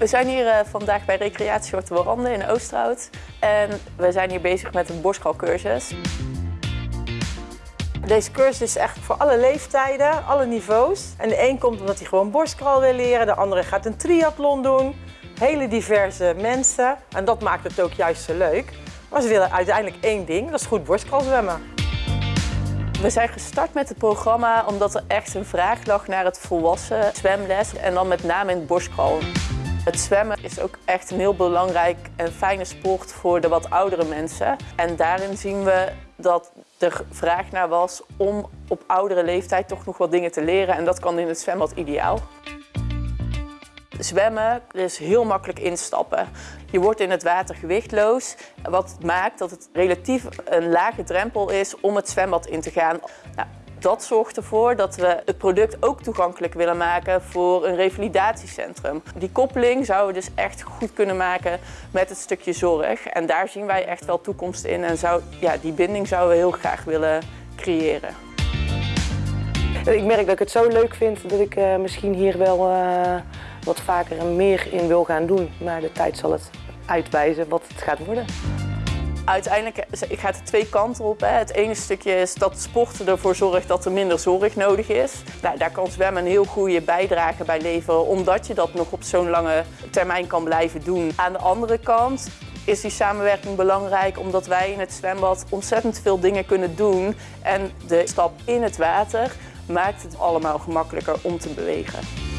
We zijn hier uh, vandaag bij Recreatie Warande in Oosterhout. En we zijn hier bezig met een borstkalcursus. Deze cursus is echt voor alle leeftijden, alle niveaus. En de een komt omdat hij gewoon borstkral wil leren, de andere gaat een triathlon doen. Hele diverse mensen en dat maakt het ook juist zo leuk. Maar ze willen uiteindelijk één ding, dat is goed borstkral zwemmen. We zijn gestart met het programma omdat er echt een vraag lag naar het volwassen zwemles en dan met name in het borstkral. Het zwemmen is ook echt een heel belangrijk en fijne sport voor de wat oudere mensen. En daarin zien we dat er vraag naar was om op oudere leeftijd toch nog wat dingen te leren. En dat kan in het zwembad ideaal. Zwemmen is heel makkelijk instappen. Je wordt in het water gewichtloos, wat maakt dat het relatief een lage drempel is om het zwembad in te gaan. Nou, dat zorgt ervoor dat we het product ook toegankelijk willen maken voor een revalidatiecentrum. Die koppeling zouden we dus echt goed kunnen maken met het stukje zorg. En daar zien wij echt wel toekomst in en zou, ja, die binding zouden we heel graag willen creëren. Ik merk dat ik het zo leuk vind dat ik uh, misschien hier wel uh, wat vaker en meer in wil gaan doen. Maar de tijd zal het uitwijzen wat het gaat worden. Uiteindelijk gaat het twee kanten op. Hè. Het ene stukje is dat sporten ervoor zorgt dat er minder zorg nodig is. Nou, daar kan zwemmen een heel goede bijdrage bij leveren, omdat je dat nog op zo'n lange termijn kan blijven doen. Aan de andere kant is die samenwerking belangrijk omdat wij in het zwembad ontzettend veel dingen kunnen doen. En de stap in het water maakt het allemaal gemakkelijker om te bewegen.